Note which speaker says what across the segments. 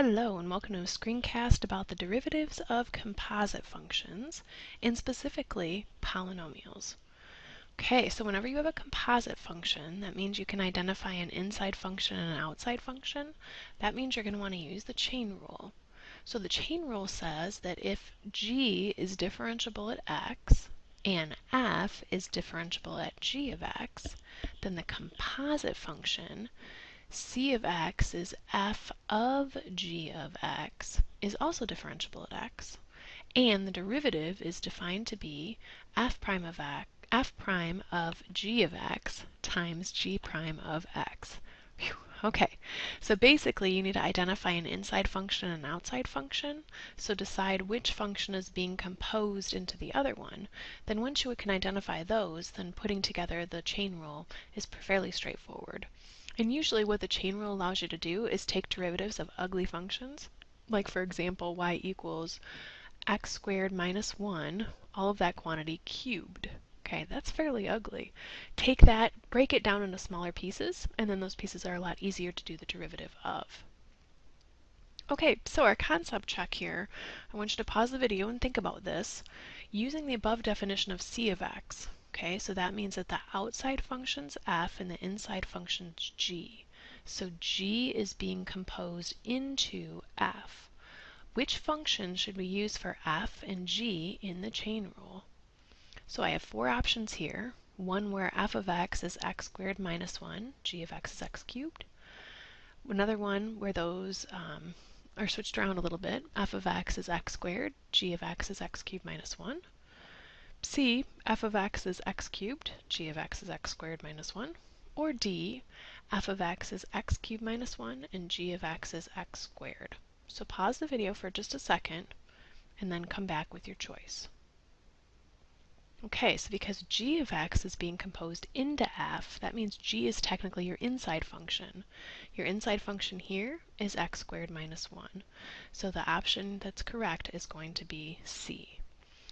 Speaker 1: Hello and welcome to a screencast about the derivatives of composite functions and specifically polynomials. Okay, so whenever you have a composite function, that means you can identify an inside function and an outside function. That means you're going to want to use the chain rule. So the chain rule says that if g is differentiable at x and f is differentiable at g of x, then the composite function c of x is f of g of x is also differentiable at x, and the derivative is defined to be f prime of x, f prime of g of x times g prime of x. Whew. Okay, so basically you need to identify an inside function and an outside function, so decide which function is being composed into the other one. Then once you can identify those, then putting together the chain rule is fairly straightforward. And usually what the chain rule allows you to do is take derivatives of ugly functions, like for example y equals x squared minus 1, all of that quantity cubed. Okay, that's fairly ugly. Take that, break it down into smaller pieces, and then those pieces are a lot easier to do the derivative of. Okay, so our concept check here, I want you to pause the video and think about this. Using the above definition of c of x, Okay, so that means that the outside function's f and the inside function's g. So g is being composed into f. Which function should we use for f and g in the chain rule? So I have four options here. One where f of x is x squared minus 1, g of x is x cubed. Another one where those um, are switched around a little bit. f of x is x squared, g of x is x cubed minus 1. C, f of x is x cubed, g of x is x squared minus 1. Or D, f of x is x cubed minus 1 and g of x is x squared. So pause the video for just a second and then come back with your choice. Okay, so because g of x is being composed into f, that means g is technically your inside function. Your inside function here is x squared minus 1. So the option that's correct is going to be C.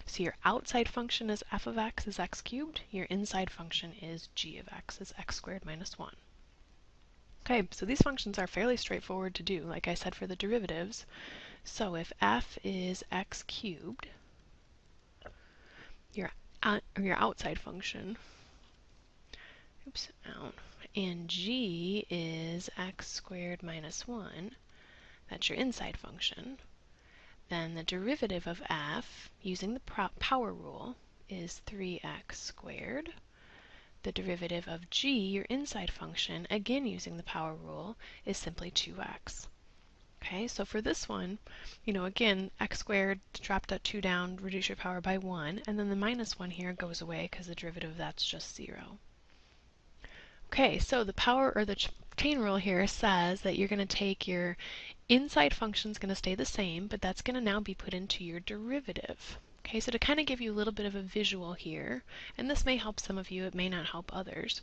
Speaker 1: So your outside function is f of x is x cubed. Your inside function is g of x is x squared minus 1. Okay, so these functions are fairly straightforward to do, like I said for the derivatives. So if f is x cubed, your, out, your outside function, oops, out, and g is x squared minus 1, that's your inside function, then the derivative of f, using the power rule, is 3x squared. The derivative of g, your inside function, again using the power rule, is simply 2x. Okay, so for this one, you know, again, x squared, drop that 2 down, reduce your power by 1, and then the minus 1 here goes away because the derivative of that's just 0. Okay, so the power or the ch chain rule here says that you're going to take your inside function is going to stay the same, but that's going to now be put into your derivative. Okay, so to kind of give you a little bit of a visual here, and this may help some of you, it may not help others,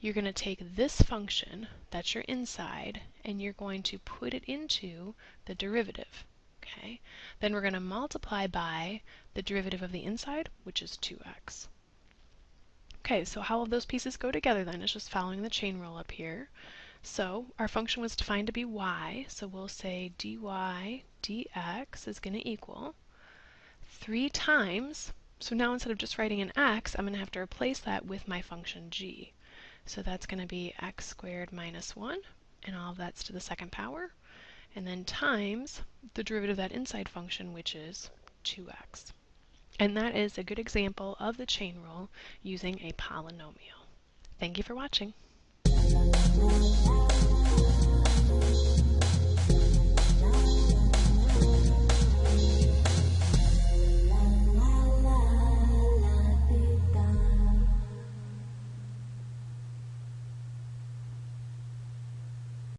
Speaker 1: you're going to take this function, that's your inside, and you're going to put it into the derivative. Okay, then we're going to multiply by the derivative of the inside, which is 2x. Okay, so how will those pieces go together then? It's just following the chain rule up here. So our function was defined to be y, so we'll say dy dx is going to equal 3 times, so now instead of just writing an x, I'm going to have to replace that with my function g. So that's going to be x squared minus 1, and all of that's to the second power, and then times the derivative of that inside function, which is 2x. And that is a good example of the chain rule using a polynomial. Thank you for watching.